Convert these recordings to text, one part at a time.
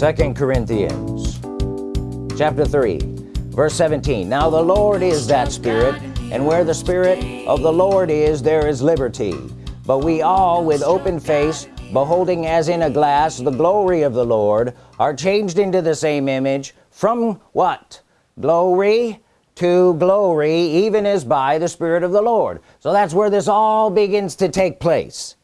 second Corinthians chapter 3 verse 17 now the Lord is that spirit and where the Spirit of the Lord is there is liberty. But we all with open face beholding as in a glass the glory of the Lord are changed into the same image. From what? Glory to glory even as by the Spirit of the Lord. So that's where this all begins to take place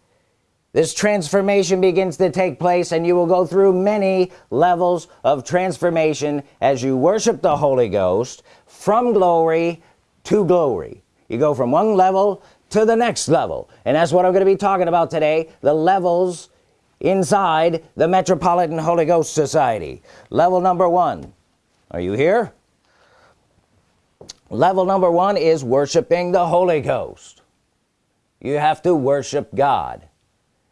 this transformation begins to take place and you will go through many levels of transformation as you worship the Holy Ghost from glory to glory. You go from one level to the next level. And that's what I'm going to be talking about today the levels inside the Metropolitan Holy Ghost Society. Level number one. Are you here? Level number one is worshiping the Holy Ghost. You have to worship God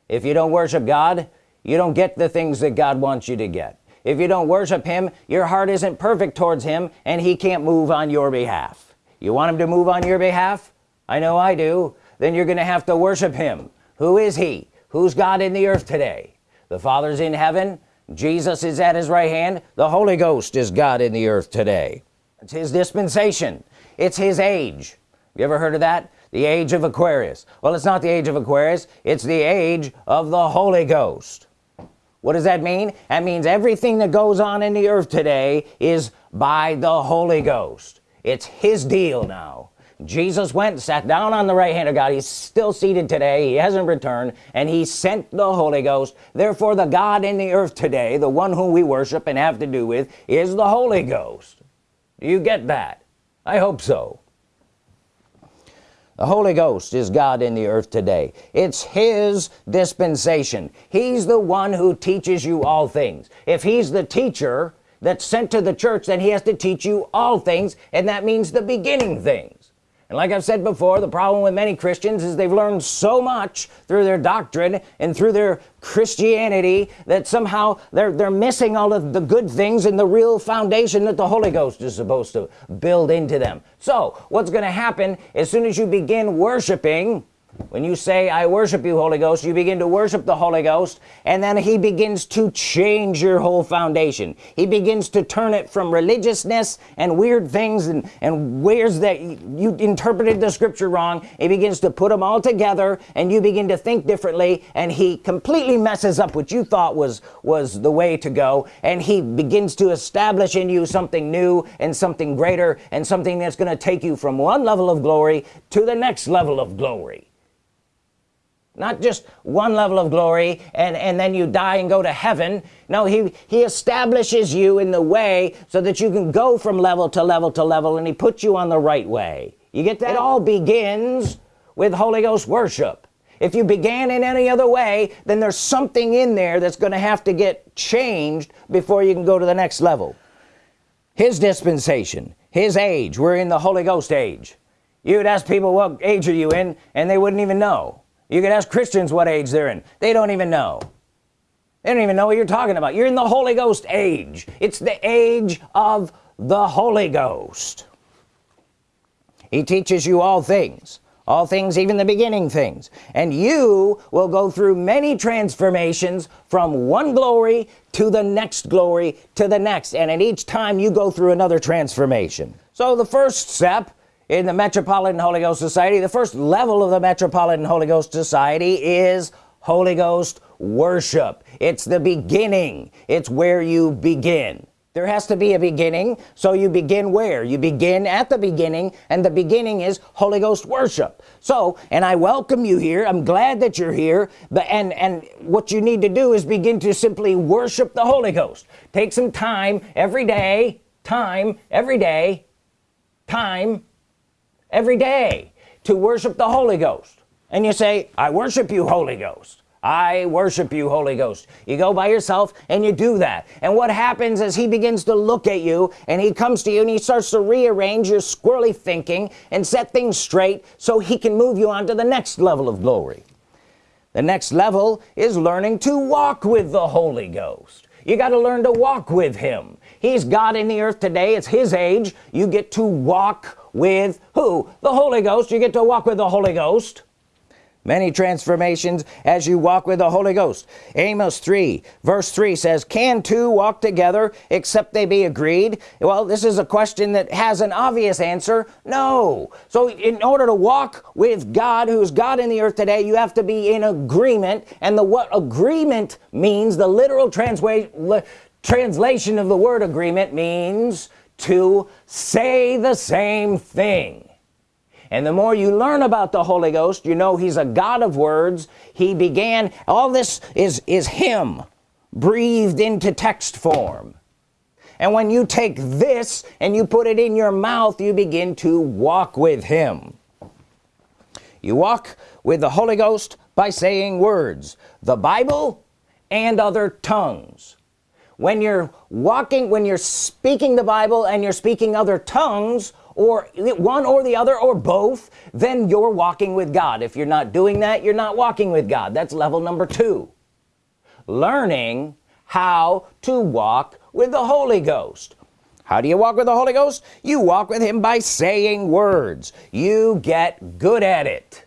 if you don't worship God you don't get the things that God wants you to get. If you don't worship him your heart isn't perfect towards him and he can't move on your behalf. You want him to move on your behalf? I know I do. Then you're gonna have to worship him. Who is he? Who's God in the earth today? The Father's in heaven. Jesus is at his right hand. The Holy Ghost is God in the earth today. It's his dispensation. It's his age. You ever heard of that the age of Aquarius. Well it's not the age of Aquarius it's the age of the Holy Ghost. What does that mean? That means everything that goes on in the earth today is by the Holy Ghost. It's his deal now. Jesus went sat down on the right hand of God. He's still seated today. He hasn't returned and he sent the Holy Ghost. Therefore the God in the earth today the one whom we worship and have to do with is the Holy Ghost. Do you get that? I hope so the Holy Ghost is God in the earth today. It's his dispensation. He's the one who teaches you all things. If he's the teacher that's sent to the church then he has to teach you all things and that means the beginning things and like I've said before the problem with many Christians is they've learned so much through their doctrine and through their Christianity that somehow they're they're missing all of the good things and the real foundation that the Holy Ghost is supposed to build into them. So what's gonna happen as soon as you begin worshiping when you say I worship you Holy Ghost you begin to worship the Holy Ghost and then he begins to change your whole foundation. He begins to turn it from religiousness and weird things and and where's that you interpreted the scripture wrong. He begins to put them all together and you begin to think differently and he completely messes up what you thought was was the way to go and he begins to establish in you something new and something greater and something that's going to take you from one level of glory to the next level of glory not just one level of glory and and then you die and go to heaven. No he he establishes you in the way so that you can go from level to level to level and he puts you on the right way. You get that? It all begins with Holy Ghost worship. If you began in any other way then there's something in there that's gonna have to get changed before you can go to the next level. His dispensation his age we're in the Holy Ghost age. You'd ask people what age are you in? And they wouldn't even know you can ask Christians what age they're in. They don't even know. They don't even know what you're talking about. You're in the Holy Ghost age. It's the age of the Holy Ghost. He teaches you all things all things even the beginning things. And you will go through many transformations from one glory to the next glory to the next. And at each time you go through another transformation. So the first step in the Metropolitan Holy Ghost Society. The first level of the Metropolitan Holy Ghost Society is Holy Ghost worship. It's the beginning. It's where you begin. There has to be a beginning. So you begin where? You begin at the beginning and the beginning is Holy Ghost worship. So and I welcome you here. I'm glad that you're here. But and and what you need to do is begin to simply worship the Holy Ghost. Take some time every day time every day time every day to worship the Holy Ghost. And you say I worship you Holy Ghost. I worship you Holy Ghost. You go by yourself and you do that. And what happens is he begins to look at you and he comes to you and he starts to rearrange your squirrely thinking and set things straight so he can move you on to the next level of glory. The next level is learning to walk with the Holy Ghost you got to learn to walk with him. He's God in the earth today. It's his age. You get to walk with who? The Holy Ghost. You get to walk with the Holy Ghost many transformations as you walk with the Holy Ghost. Amos 3 verse 3 says can two walk together except they be agreed? Well this is a question that has an obvious answer no. So in order to walk with God who's God in the earth today you have to be in agreement. And the what agreement means the literal translation of the word agreement means to say the same thing and the more you learn about the Holy Ghost you know he's a God of words. He began all this is is him breathed into text form. And when you take this and you put it in your mouth you begin to walk with him. You walk with the Holy Ghost by saying words the Bible and other tongues. When you're walking when you're speaking the Bible and you're speaking other tongues or one or the other or both then you're walking with God. If you're not doing that you're not walking with God. That's level number two. Learning how to walk with the Holy Ghost. How do you walk with the Holy Ghost? You walk with him by saying words. You get good at it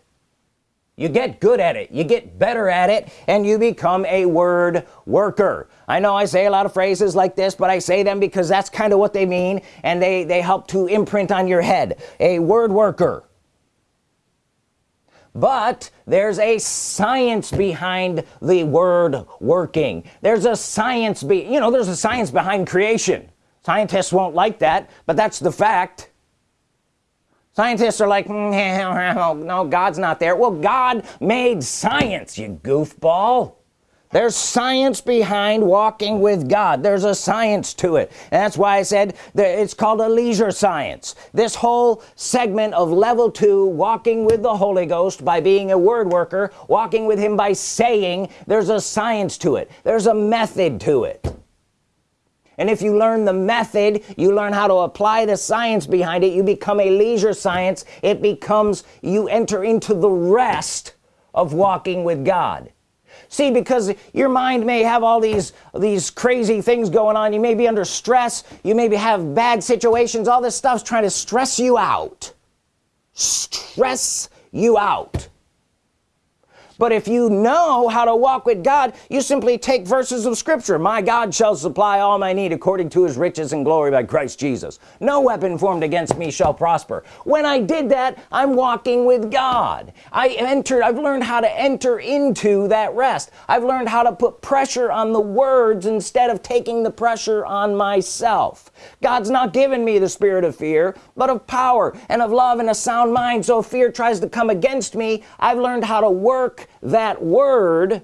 you get good at it you get better at it and you become a word worker. I know I say a lot of phrases like this but I say them because that's kind of what they mean and they they help to imprint on your head. A word worker. But there's a science behind the word working. There's a science be you know there's a science behind creation. Scientists won't like that but that's the fact scientists are like mm, no God's not there. Well God made science you goofball. There's science behind walking with God. There's a science to it. And that's why I said it's called a leisure science. This whole segment of level two walking with the Holy Ghost by being a word worker walking with him by saying there's a science to it. There's a method to it and if you learn the method you learn how to apply the science behind it you become a leisure science it becomes you enter into the rest of walking with God. See because your mind may have all these these crazy things going on you may be under stress you maybe have bad situations all this stuff's trying to stress you out. Stress you out but if you know how to walk with God you simply take verses of Scripture. My God shall supply all my need according to his riches and glory by Christ Jesus. No weapon formed against me shall prosper. When I did that I'm walking with God. I entered I've learned how to enter into that rest. I've learned how to put pressure on the words instead of taking the pressure on myself. God's not given me the spirit of fear but of power and of love and a sound mind. So if fear tries to come against me I've learned how to work that word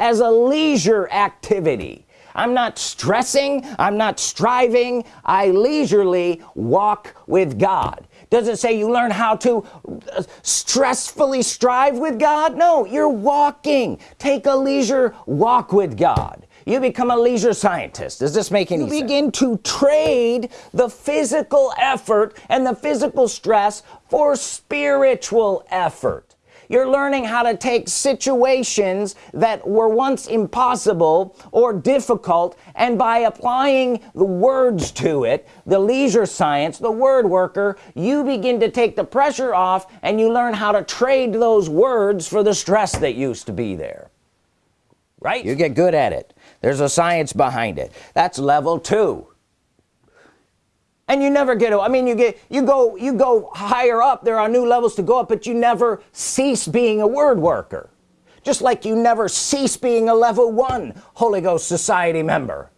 as a leisure activity. I'm not stressing I'm not striving I leisurely walk with God. Does it say you learn how to uh, stressfully strive with God? No you're walking. Take a leisure walk with God. You become a leisure scientist. Does this make any sense? you sense? begin to trade the physical effort and the physical stress for spiritual effort you're learning how to take situations that were once impossible or difficult and by applying the words to it the leisure science the word worker you begin to take the pressure off and you learn how to trade those words for the stress that used to be there. Right? You get good at it. There's a science behind it. That's level two and you never get I mean you get you go you go higher up there are new levels to go up but you never cease being a word worker. Just like you never cease being a level one Holy Ghost Society member.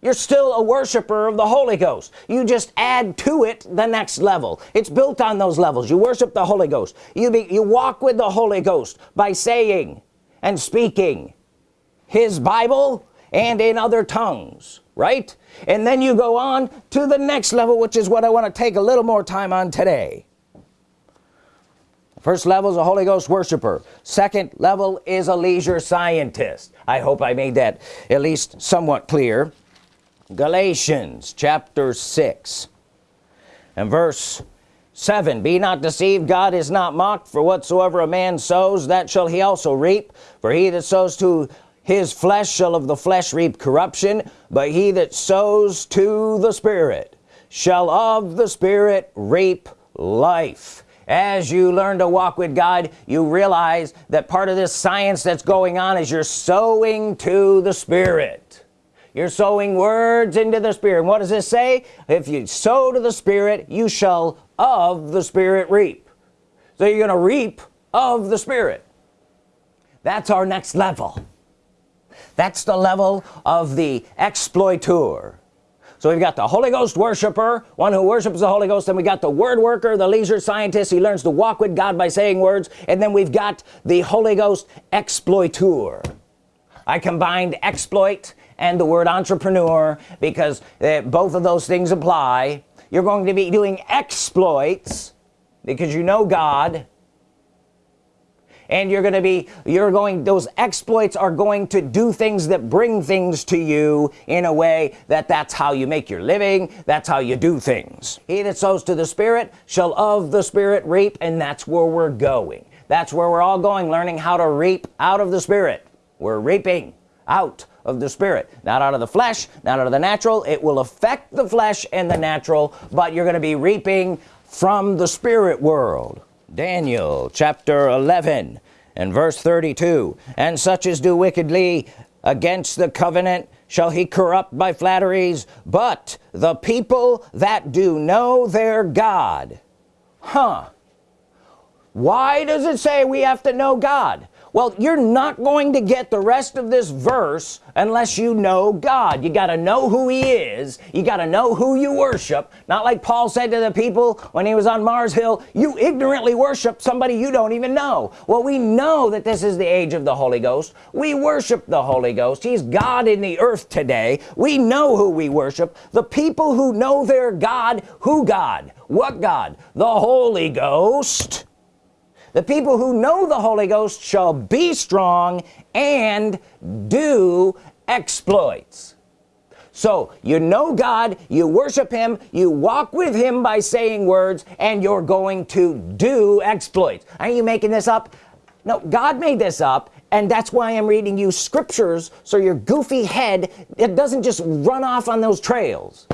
You're still a worshiper of the Holy Ghost. You just add to it the next level. It's built on those levels. You worship the Holy Ghost. You be you walk with the Holy Ghost by saying and speaking his Bible and in other tongues right? And then you go on to the next level which is what I want to take a little more time on today. First level is a Holy Ghost worshiper. Second level is a leisure scientist. I hope I made that at least somewhat clear. Galatians chapter 6 and verse 7 be not deceived. God is not mocked. For whatsoever a man sows that shall he also reap. For he that sows to his flesh shall of the flesh reap corruption but he that sows to the Spirit shall of the Spirit reap life. As you learn to walk with God you realize that part of this science that's going on is you're sowing to the Spirit. You're sowing words into the Spirit. And what does this say? If you sow to the Spirit you shall of the Spirit reap. So you're gonna reap of the Spirit. That's our next level that's the level of the exploiter so we've got the Holy Ghost worshiper one who worships the Holy Ghost and we got the word worker the leisure scientist. He learns to walk with God by saying words. And then we've got the Holy Ghost exploiter I combined exploit and the word entrepreneur because uh, both of those things apply. You're going to be doing exploits because you know God and you're gonna be you're going those exploits are going to do things that bring things to you in a way that that's how you make your living that's how you do things. He that sows to the Spirit shall of the Spirit reap and that's where we're going. That's where we're all going learning how to reap out of the Spirit. We're reaping out of the Spirit. Not out of the flesh not out of the natural. It will affect the flesh and the natural but you're gonna be reaping from the spirit world Daniel chapter 11 and verse 32 and such as do wickedly against the covenant shall he corrupt by flatteries but the people that do know their God. Huh. Why does it say we have to know God well you're not going to get the rest of this verse unless you know God. You got to know who he is. You got to know who you worship. Not like Paul said to the people when he was on Mars Hill you ignorantly worship somebody you don't even know. Well we know that this is the age of the Holy Ghost. We worship the Holy Ghost. He's God in the earth today. We know who we worship. The people who know their God who God? What God? The Holy Ghost the people who know the Holy Ghost shall be strong and do exploits. So you know God you worship him you walk with him by saying words and you're going to do exploits. Are you making this up? No God made this up and that's why I'm reading you scriptures so your goofy head it doesn't just run off on those trails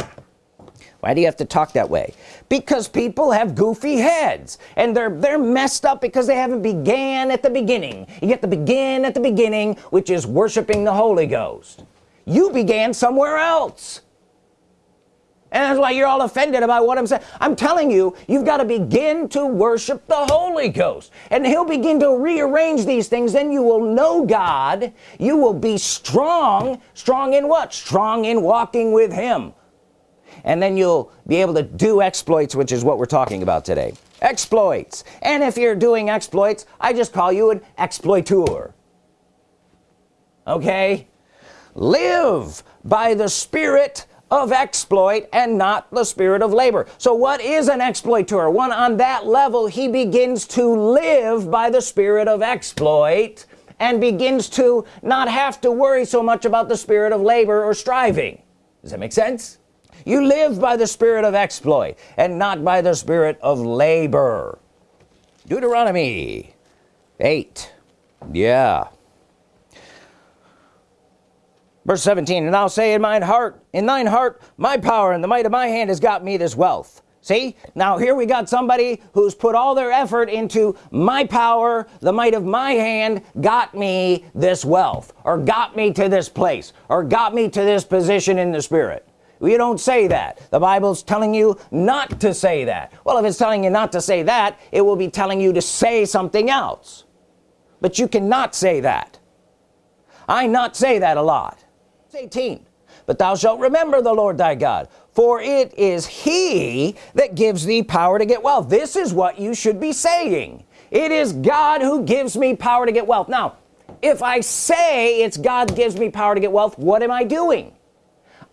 why do you have to talk that way? Because people have goofy heads and they're they're messed up because they haven't began at the beginning. You get to begin at the beginning which is worshiping the Holy Ghost. You began somewhere else. And that's why you're all offended about what I'm saying. I'm telling you you've got to begin to worship the Holy Ghost. And he'll begin to rearrange these things then you will know God. You will be strong. Strong in what? Strong in walking with him and then you'll be able to do exploits which is what we're talking about today. Exploits. And if you're doing exploits I just call you an exploiter okay? Live by the spirit of exploit and not the spirit of labor. So what is an exploiter one on that level he begins to live by the spirit of exploit and begins to not have to worry so much about the spirit of labor or striving. Does that make sense you live by the spirit of exploit and not by the spirit of labor. Deuteronomy 8 yeah. Verse 17 and I'll say in mine heart in thine heart my power and the might of my hand has got me this wealth. See? Now here we got somebody who's put all their effort into my power the might of my hand got me this wealth or got me to this place or got me to this position in the spirit we don't say that. The Bible's telling you not to say that. Well if it's telling you not to say that it will be telling you to say something else. But you cannot say that. I not say that a lot. It's 18 but thou shalt remember the Lord thy God for it is he that gives thee power to get wealth. This is what you should be saying. It is God who gives me power to get wealth. Now if I say it's God gives me power to get wealth what am I doing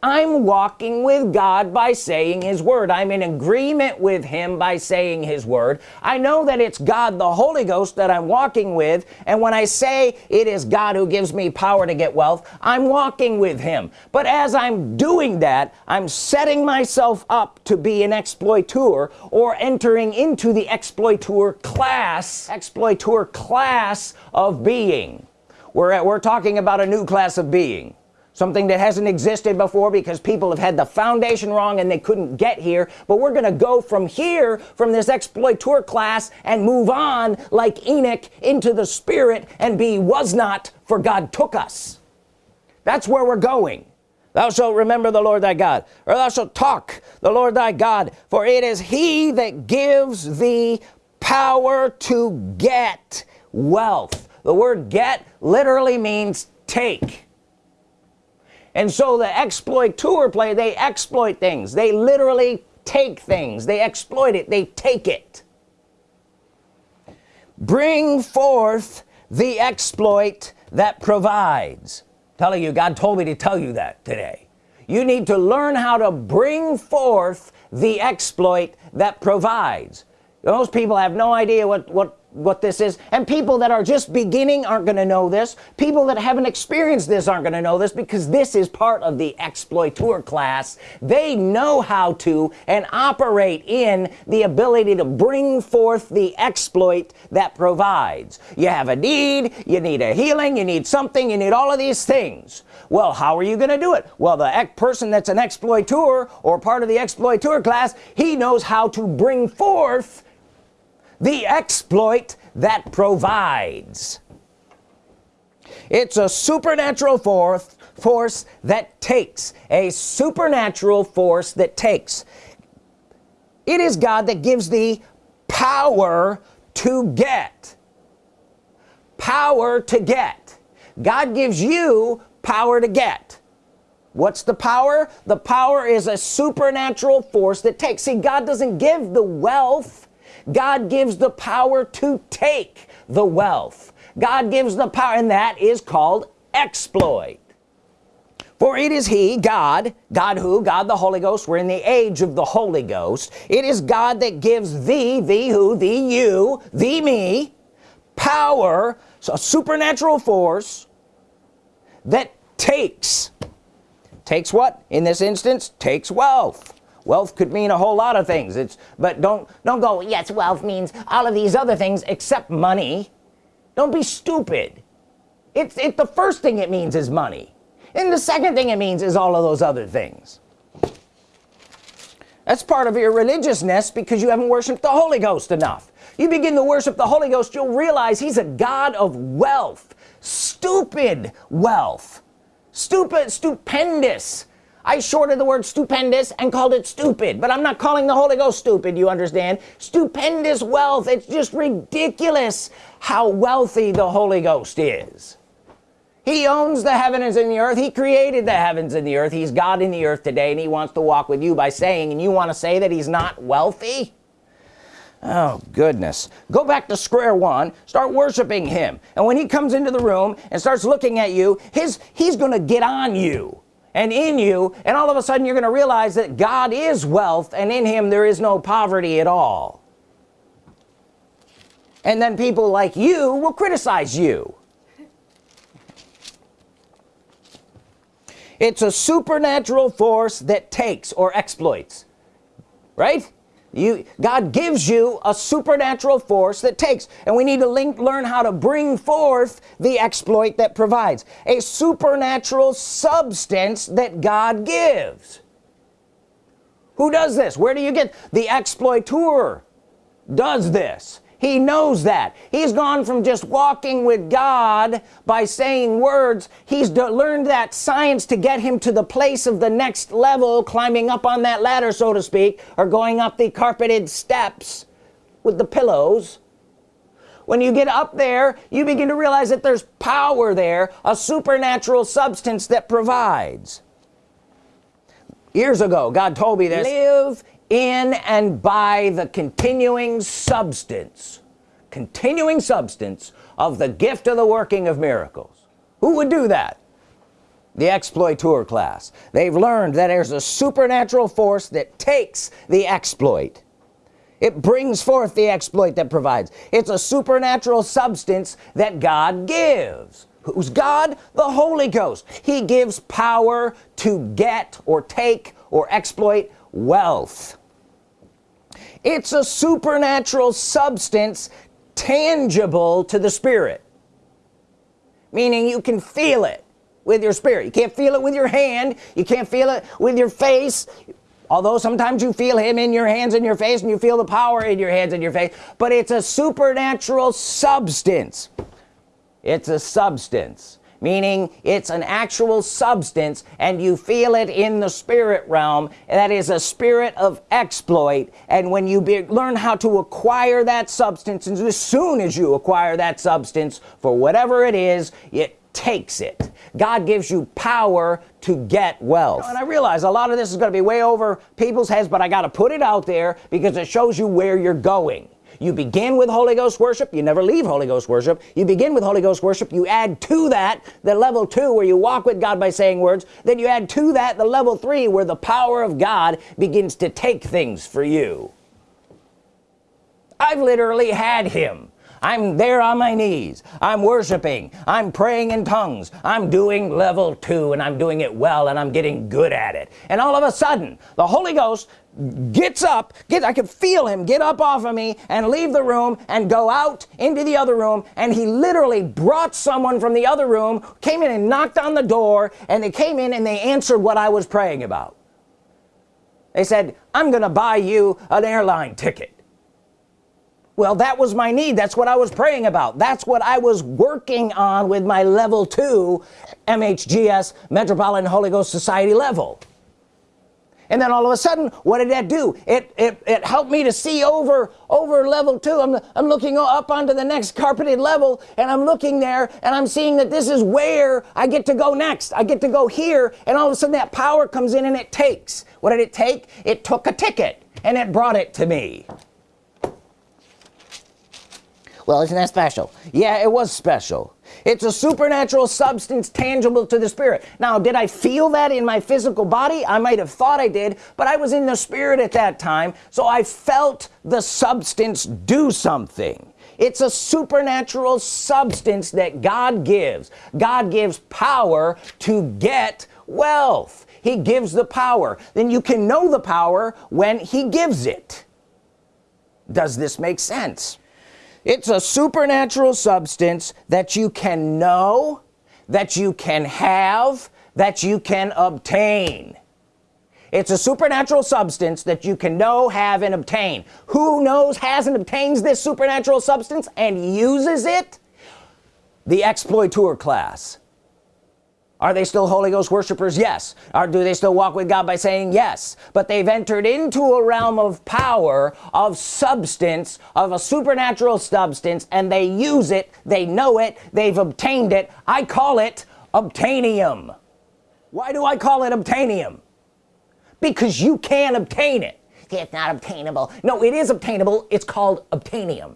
I'm walking with God by saying his word. I'm in agreement with him by saying his word. I know that it's God the Holy Ghost that I'm walking with. And when I say it is God who gives me power to get wealth I'm walking with him. But as I'm doing that I'm setting myself up to be an exploiter or entering into the exploiter class exploiter class of being. We're at, we're talking about a new class of being something that hasn't existed before because people have had the foundation wrong and they couldn't get here. But we're gonna go from here from this exploiter class and move on like Enoch into the spirit and be was not for God took us. That's where we're going. Thou shalt remember the Lord thy God or thou shalt talk the Lord thy God for it is he that gives thee power to get wealth. The word get literally means take and so the exploiter play they exploit things. They literally take things. They exploit it. They take it. Bring forth the exploit that provides. Telling you God told me to tell you that today. You need to learn how to bring forth the exploit that provides. Most people have no idea what what what this is. And people that are just beginning aren't gonna know this. People that haven't experienced this aren't gonna know this because this is part of the exploiter class. They know how to and operate in the ability to bring forth the exploit that provides. You have a need you need a healing you need something you need all of these things. Well how are you gonna do it? Well the person that's an exploiter or part of the exploiter class he knows how to bring forth the exploit that provides. It's a supernatural force force that takes a supernatural force that takes. It is God that gives the power to get. Power to get. God gives you power to get. What's the power? The power is a supernatural force that takes. See God doesn't give the wealth God gives the power to take the wealth. God gives the power and that is called exploit. For it is he God God who God the Holy Ghost we're in the age of the Holy Ghost. It is God that gives thee thee who thee you thee me power so a supernatural force that takes takes what? In this instance takes wealth wealth could mean a whole lot of things. It's but don't don't go yes wealth means all of these other things except money. Don't be stupid. It's it the first thing it means is money. And the second thing it means is all of those other things. That's part of your religiousness because you haven't worshiped the Holy Ghost enough. You begin to worship the Holy Ghost you'll realize he's a God of wealth. Stupid wealth. Stupid stupendous I shorted the word stupendous and called it stupid but I'm not calling the Holy Ghost stupid you understand? Stupendous wealth it's just ridiculous how wealthy the Holy Ghost is. He owns the heavens and the earth. He created the heavens and the earth. He's God in the earth today and he wants to walk with you by saying and you want to say that he's not wealthy? Oh goodness. Go back to square one. Start worshiping him. And when he comes into the room and starts looking at you his he's gonna get on you and in you and all of a sudden you're gonna realize that God is wealth and in him there is no poverty at all. And then people like you will criticize you. It's a supernatural force that takes or exploits right you God gives you a supernatural force that takes and we need to link, learn how to bring forth the exploit that provides. A supernatural substance that God gives. Who does this? Where do you get the exploiter does this he knows that. He's gone from just walking with God by saying words. He's learned that science to get him to the place of the next level climbing up on that ladder so to speak or going up the carpeted steps with the pillows. When you get up there you begin to realize that there's power there a supernatural substance that provides. Years ago God told me this. Live in and by the continuing substance continuing substance of the gift of the working of miracles. Who would do that? The exploiter class. They've learned that there's a supernatural force that takes the exploit. It brings forth the exploit that provides. It's a supernatural substance that God gives. Who's God? The Holy Ghost. He gives power to get or take or exploit wealth it's a supernatural substance tangible to the spirit. Meaning you can feel it with your spirit. You can't feel it with your hand. You can't feel it with your face. Although sometimes you feel him in your hands and your face and you feel the power in your hands and your face but it's a supernatural substance. It's a substance meaning it's an actual substance and you feel it in the spirit realm that is a spirit of exploit. And when you be, learn how to acquire that substance and as soon as you acquire that substance for whatever it is it takes it. God gives you power to get wealth. And I realize a lot of this is gonna be way over people's heads but I got to put it out there because it shows you where you're going you begin with Holy Ghost worship you never leave Holy Ghost worship. You begin with Holy Ghost worship you add to that the level two where you walk with God by saying words. Then you add to that the level three where the power of God begins to take things for you. I've literally had him. I'm there on my knees. I'm worshiping. I'm praying in tongues. I'm doing level two and I'm doing it well and I'm getting good at it. And all of a sudden the Holy Ghost gets up get I could feel him get up off of me and leave the room and go out into the other room. And he literally brought someone from the other room came in and knocked on the door and they came in and they answered what I was praying about. They said I'm gonna buy you an airline ticket. Well that was my need. That's what I was praying about. That's what I was working on with my level 2 MHGS Metropolitan Holy Ghost Society level and then all of a sudden what did that do? It it, it helped me to see over over level two. I'm, I'm looking up onto the next carpeted level and I'm looking there and I'm seeing that this is where I get to go next. I get to go here and all of a sudden that power comes in and it takes. What did it take? It took a ticket and it brought it to me. Well isn't that special? Yeah it was special it's a supernatural substance tangible to the spirit. Now did I feel that in my physical body? I might have thought I did but I was in the spirit at that time so I felt the substance do something. It's a supernatural substance that God gives. God gives power to get wealth. He gives the power. Then you can know the power when he gives it. Does this make sense it's a supernatural substance that you can know that you can have that you can obtain. It's a supernatural substance that you can know have and obtain. Who knows has and obtains this supernatural substance and uses it? The exploiter class are they still Holy Ghost worshipers? Yes. Or do they still walk with God by saying yes? But they've entered into a realm of power of substance of a supernatural substance and they use it. They know it. They've obtained it. I call it obtainium. Why do I call it obtainium? Because you can obtain it. It's not obtainable. No it is obtainable. It's called obtainium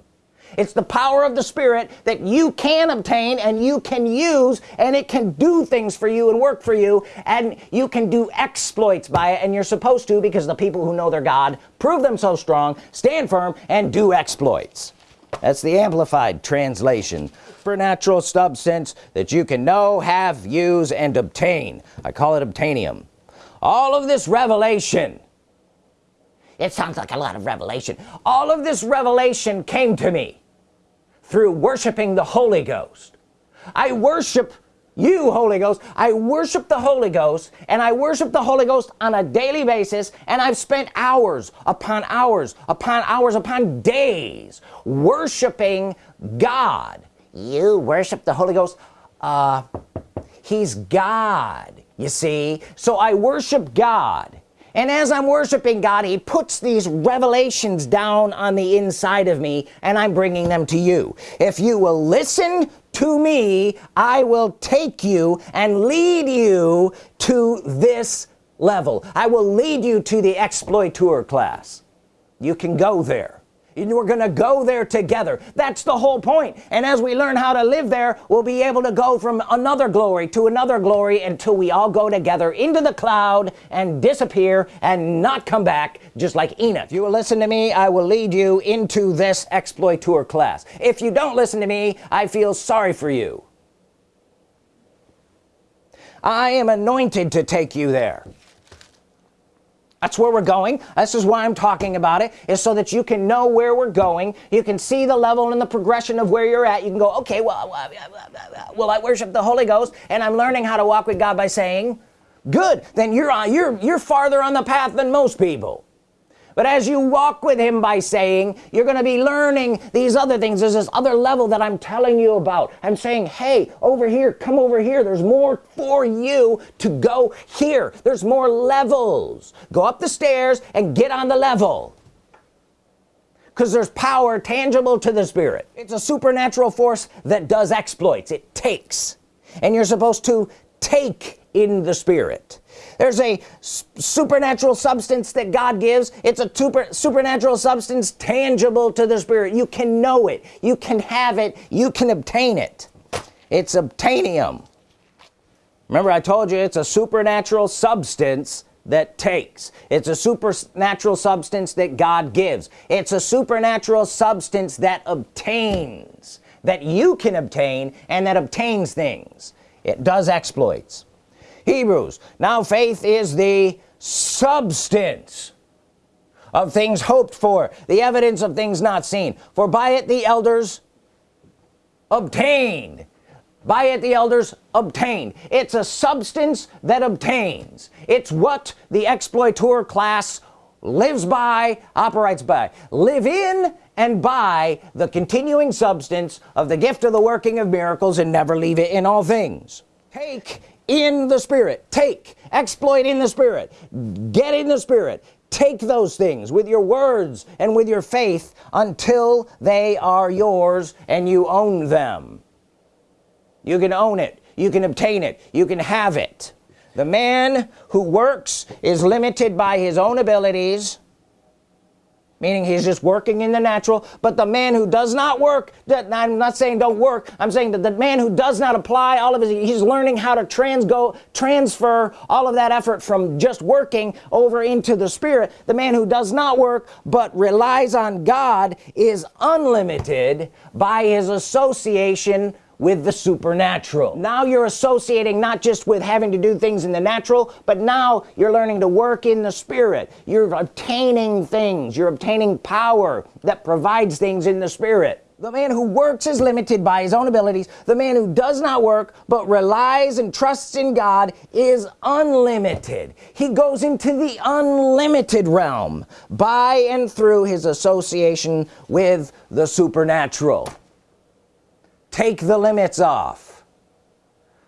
it's the power of the Spirit that you can obtain and you can use and it can do things for you and work for you and you can do exploits by it and you're supposed to because the people who know their God prove them so strong stand firm and do exploits. That's the amplified translation. Supernatural substance that you can know have use and obtain. I call it obtainium. All of this revelation it sounds like a lot of revelation. All of this revelation came to me through worshiping the Holy Ghost. I worship you Holy Ghost. I worship the Holy Ghost and I worship the Holy Ghost on a daily basis and I've spent hours upon hours upon hours upon days worshiping God. You worship the Holy Ghost? Uh he's God you see? So I worship God and as I'm worshiping God he puts these revelations down on the inside of me and I'm bringing them to you. If you will listen to me I will take you and lead you to this level. I will lead you to the exploiter class. You can go there and we're gonna go there together. That's the whole point. And as we learn how to live there we'll be able to go from another glory to another glory until we all go together into the cloud and disappear and not come back just like Enoch. If you will listen to me I will lead you into this exploiter class. If you don't listen to me I feel sorry for you. I am anointed to take you there that's where we're going. This is why I'm talking about it is so that you can know where we're going. You can see the level and the progression of where you're at. You can go okay well well I worship the Holy Ghost and I'm learning how to walk with God by saying good then you're on you're you're farther on the path than most people but as you walk with him by saying you're gonna be learning these other things. There's this other level that I'm telling you about. I'm saying hey over here come over here. There's more for you to go here. There's more levels. Go up the stairs and get on the level. Because there's power tangible to the Spirit. It's a supernatural force that does exploits. It takes. And you're supposed to take in the Spirit. There's a supernatural substance that God gives. It's a super supernatural substance tangible to the Spirit. You can know it. You can have it. You can obtain it. It's obtainium. Remember I told you it's a supernatural substance that takes. It's a supernatural substance that God gives. It's a supernatural substance that obtains that you can obtain and that obtains things. It does exploits Hebrews. Now faith is the substance of things hoped for the evidence of things not seen. For by it the elders obtained. By it the elders obtained. It's a substance that obtains. It's what the exploiter class lives by operates by. Live in and by the continuing substance of the gift of the working of miracles and never leave it in all things. Take in the Spirit. Take exploit in the Spirit. Get in the Spirit. Take those things with your words and with your faith until they are yours and you own them. You can own it. You can obtain it. You can have it. The man who works is limited by his own abilities meaning he's just working in the natural. But the man who does not work that I'm not saying don't work. I'm saying that the man who does not apply all of his he's learning how to trans go transfer all of that effort from just working over into the spirit. The man who does not work but relies on God is unlimited by his association with the supernatural. Now you're associating not just with having to do things in the natural but now you're learning to work in the spirit. You're obtaining things. You're obtaining power that provides things in the spirit. The man who works is limited by his own abilities. The man who does not work but relies and trusts in God is unlimited. He goes into the unlimited realm by and through his association with the supernatural take the limits off.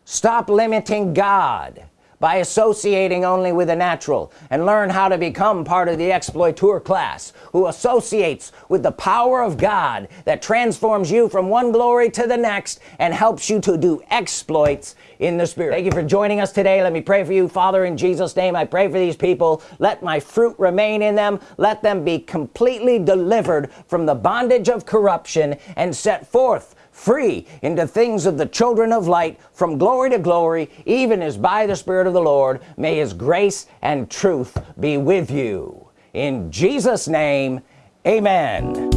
Stop limiting God by associating only with the natural and learn how to become part of the exploiter class who associates with the power of God that transforms you from one glory to the next and helps you to do exploits in the spirit. Thank you for joining us today. Let me pray for you. Father in Jesus name I pray for these people. Let my fruit remain in them. Let them be completely delivered from the bondage of corruption and set forth free into things of the children of light from glory to glory even as by the Spirit of the Lord may his grace and truth be with you. In Jesus name amen